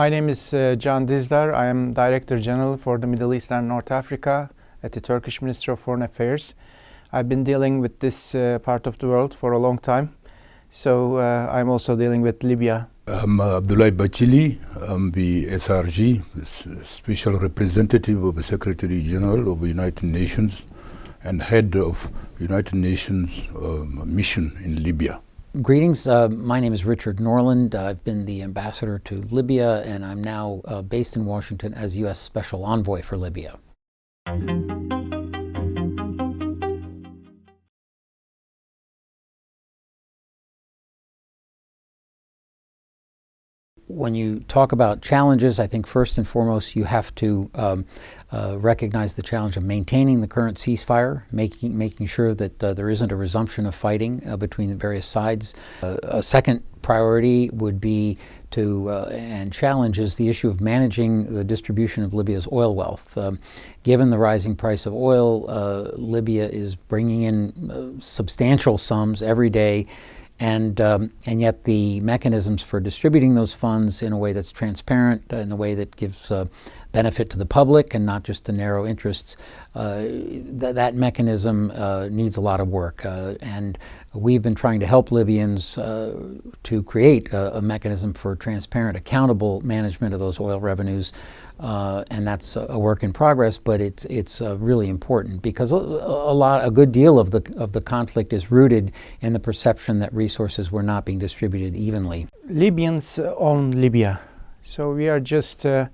My name is uh, Can Dizdar. I am Director General for the Middle East and North Africa at the Turkish Ministry of Foreign Affairs. I've been dealing with this uh, part of the world for a long time. So uh, I'm also dealing with Libya. I'm Abdoulaye Bathily. I'm the SRG, Special Representative of the Secretary General of the United Nations and head of United Nations um, mission in Libya. Greetings. Uh, my name is Richard Norland. I've been the ambassador to Libya, and I'm now uh, based in Washington as U.S. Special Envoy for Libya. When you talk about challenges, I think first and foremost you have to um, uh, recognize the challenge of maintaining the current ceasefire, making making sure that uh, there isn't a resumption of fighting uh, between the various sides. Uh, a second priority would be to uh, and challenges the issue of managing the distribution of Libya's oil wealth. Um, given the rising price of oil, uh, Libya is bringing in substantial sums every day and, um, and yet the mechanisms for distributing those funds in a way that's transparent, in a way that gives uh, benefit to the public and not just the narrow interests, uh, th that mechanism uh, needs a lot of work. Uh, and we've been trying to help Libyans to create a, a, mechanism for transparent, accountable management of those oil revenues and that's a work in progress, but it's it's really important because a, a, lot, a good deal of the of the conflict is rooted in the perception that resources were not being distributed evenly. Libyans own Libya, so we are just uh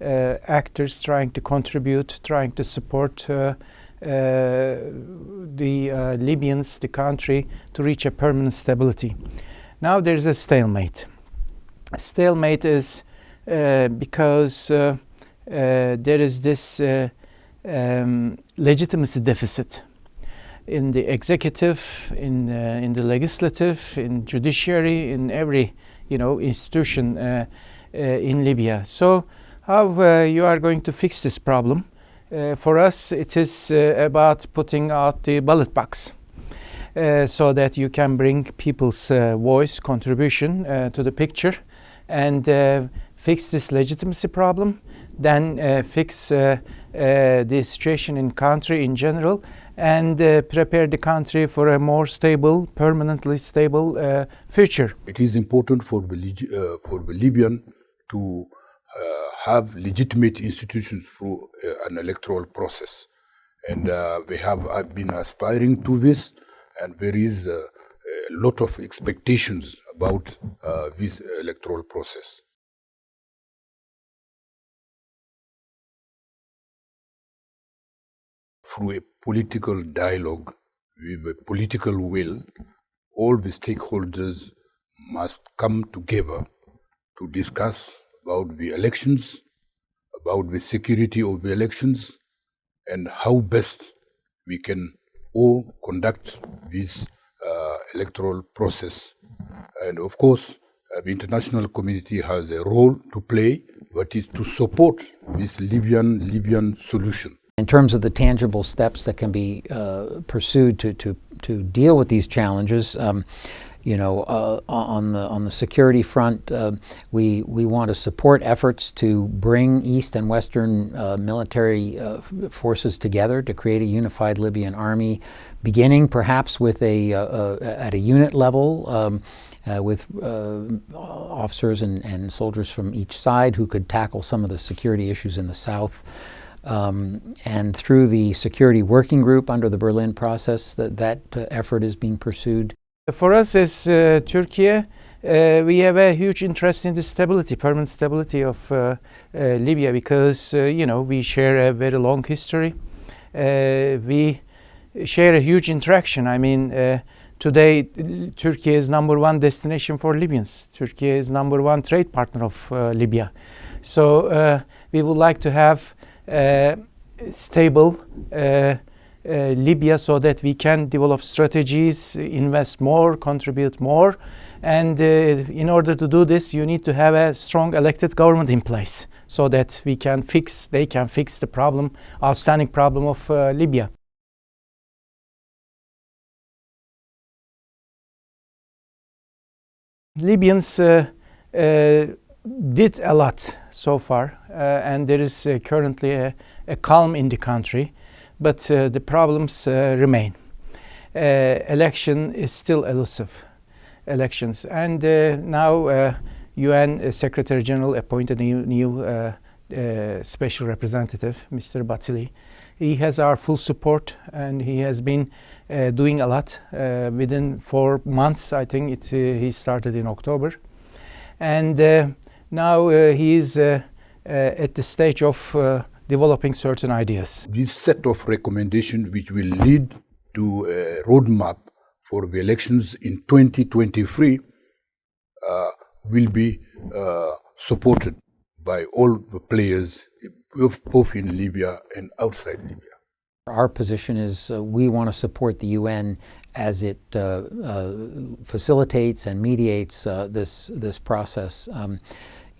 actors trying to contribute, trying to support. Uh, uh, the Libyans, the country, to reach a permanent stability. Now there's a stalemate. Stalemate is because uh, there is this uh, um, legitimacy deficit in the executive, in uh, in the legislative, in judiciary, in every you know institution in Libya. So how you are going to fix this problem? for us, it is about putting out the ballot box. Uh, so that you can bring people's uh, voice contribution uh, to the picture and fix this legitimacy problem then uh, fix uh, uh, the situation in country in general and prepare the country for a more stable, permanently stable future. It is important for for Libyan to Uh, have legitimate institutions through uh, an electoral process. And mm-hmm. uh, we have been aspiring to this, and there is a lot of expectations about uh, this electoral process. through a political dialogue with a political will, all the stakeholders must come together to discuss about the elections, about the security of the elections, and how best we can all conduct this uh, electoral process. And of course, uh, the international community has a role to play, but is to support this Libyan Libyan solution. In terms of the tangible steps that can be uh, pursued to, to, to deal with these challenges, um, you know, uh, on the on the security front, uh, we we want to support efforts to bring East and Western uh, military uh, forces together to create a unified Libyan army, beginning perhaps with a uh, at a unit level. Um, uh, with uh, officers and, and soldiers from each side who could tackle some of the security issues in the south. Um, and through the security working group under the Berlin process, that, that uh, effort is being pursued. For us as uh, Turkey, uh, we have a huge interest in the stability, permanent stability of uh, uh, Libya because, uh, you know, we share a very long history. we share a huge interaction. I mean, today, Turkey is number one destination for Libyans. Turkey is number one trade partner of Libya. So we would like to have uh, stable uh, uh, Libya so that we can develop strategies, invest more, contribute more. And in order to do this, you need to have a strong elected government in place so that we can fix, they can fix the problem, outstanding problem of Libya. Libyans uh, uh, did a lot so far, uh, and there is uh, currently a, a, calm in the country, but uh, the problems uh, remain. Uh, election is still elusive, elections, and uh, now UN Secretary General appointed a new, new special representative, Mr. Bathily. He has our full support, and he has been doing a lot. within four months, I think it, he started in October, and now uh, he is uh, uh, at the stage of developing certain ideas. This set of recommendations which will lead to a roadmap for the elections in 2023 uh, will be uh, supported by all the players both in Libya and outside Libya. Our position is uh, we want to support the UN as it facilitates and mediates this, this process. Um,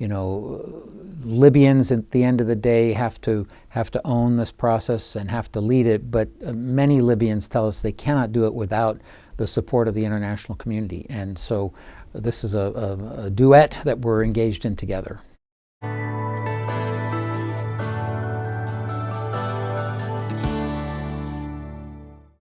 you know, Libyans at the end of the day have to have to own this process and have to lead it, but uh, many Libyans tell us they cannot do it without the support of the international community. And so this is a, a, a duet that we're engaged in together.